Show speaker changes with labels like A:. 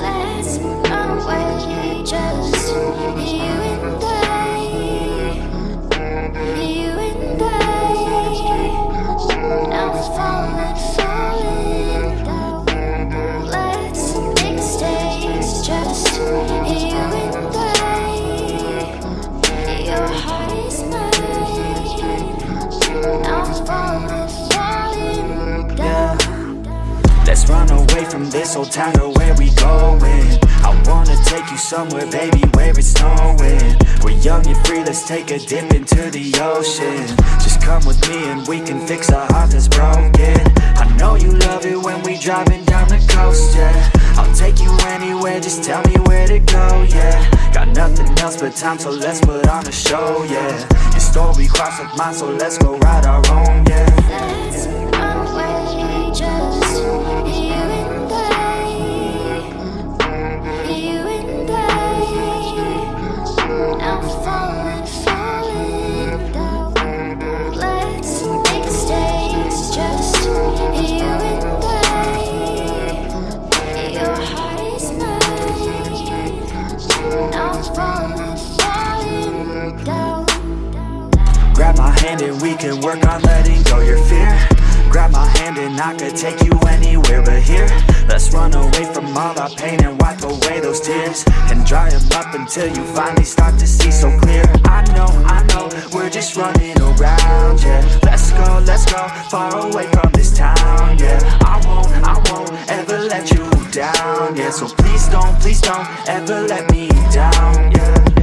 A: Let's run away, just you and I,
B: away from this old town, girl, where we going? I wanna take you somewhere, baby, where it's snowing. We're young and free, let's take a dip into the ocean. Just come with me and we can fix a heart that's broken. I know you love it when we driving down the coast, yeah. I'll take you anywhere, just tell me where to go, yeah. Got nothing else but time, so let's put on a show, yeah. Your story crossed with mine, so let's go write our own, yeah Grab my hand and we can work on letting go your fear. Grab my hand and I could take you anywhere but here. Let's run away from all our pain and wipe away those tears. And dry them up until you finally start to see so clear. I know, I know, we're just running around, yeah. Let's go, let's go, far away from this town, yeah. I won't, I won't ever let you down, yeah. So please don't, please don't ever let me down, yeah